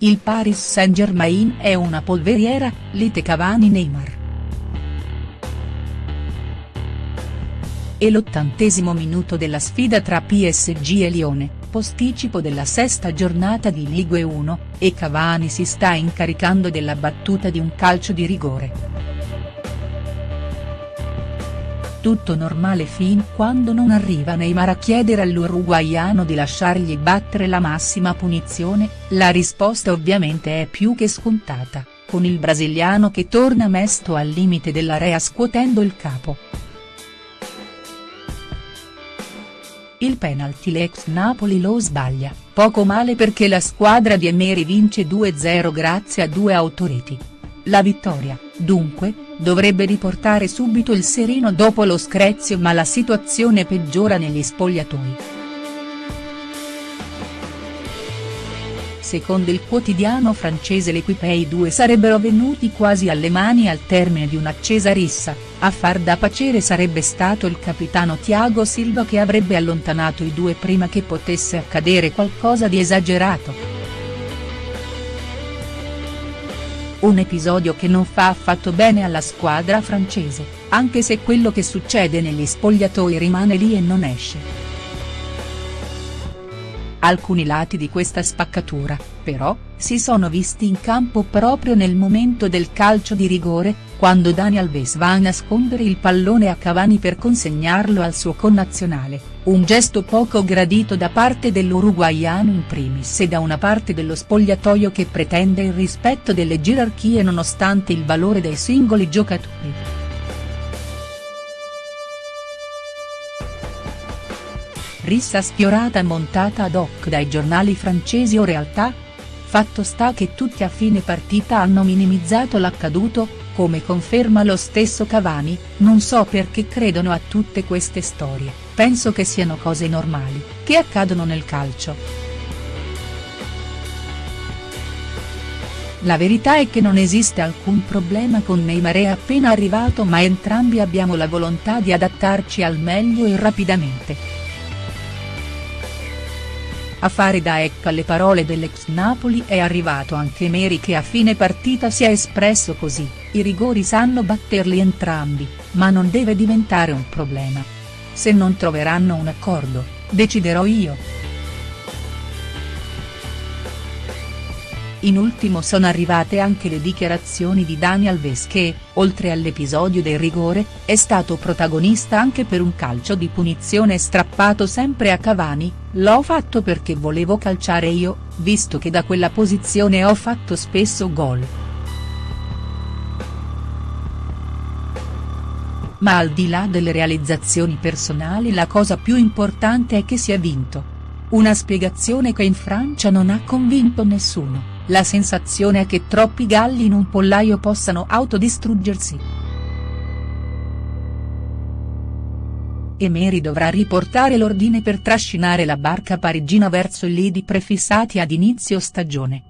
il Paris Saint-Germain è una polveriera, lite Cavani-Neymar. E l'ottantesimo minuto della sfida tra PSG e Lione, posticipo della sesta giornata di Ligue 1, e Cavani si sta incaricando della battuta di un calcio di rigore. Tutto normale fin quando non arriva Neymar a chiedere all'uruguaiano di lasciargli battere la massima punizione, la risposta ovviamente è più che scontata, con il brasiliano che torna mesto al limite dell'area scuotendo il capo. Il penalty l'ex Napoli lo sbaglia, poco male perché la squadra di Emery vince 2-0 grazie a due autoreti. La vittoria, dunque, dovrebbe riportare subito il sereno dopo lo screzio ma la situazione peggiora negli spogliatoi. Secondo il quotidiano francese L'Equipe i due sarebbero venuti quasi alle mani al termine di un'accesa rissa, a far da pacere sarebbe stato il capitano Thiago Silva che avrebbe allontanato i due prima che potesse accadere qualcosa di esagerato. Un episodio che non fa affatto bene alla squadra francese, anche se quello che succede negli spogliatoi rimane lì e non esce. Alcuni lati di questa spaccatura, però, si sono visti in campo proprio nel momento del calcio di rigore, quando Dani Alves va a nascondere il pallone a Cavani per consegnarlo al suo connazionale, un gesto poco gradito da parte dell'uruguaiano in primis e da una parte dello spogliatoio che pretende il rispetto delle gerarchie nonostante il valore dei singoli giocatori. rissa sfiorata montata ad hoc dai giornali francesi o realtà? Fatto sta che tutti a fine partita hanno minimizzato l'accaduto, come conferma lo stesso Cavani, non so perché credono a tutte queste storie, penso che siano cose normali, che accadono nel calcio. La verità è che non esiste alcun problema con Neymar è appena arrivato ma entrambi abbiamo la volontà di adattarci al meglio e rapidamente. A fare da ecco alle parole dell'ex Napoli è arrivato anche Meri che a fine partita si è espresso così, i rigori sanno batterli entrambi, ma non deve diventare un problema. Se non troveranno un accordo, deciderò io. In ultimo sono arrivate anche le dichiarazioni di Dani Alves che, oltre all'episodio del rigore, è stato protagonista anche per un calcio di punizione strappato sempre a Cavani, l'ho fatto perché volevo calciare io, visto che da quella posizione ho fatto spesso gol. Ma al di là delle realizzazioni personali la cosa più importante è che si è vinto. Una spiegazione che in Francia non ha convinto nessuno. La sensazione è che troppi galli in un pollaio possano autodistruggersi. Emery dovrà riportare l'ordine per trascinare la barca parigina verso i lidi prefissati ad inizio stagione.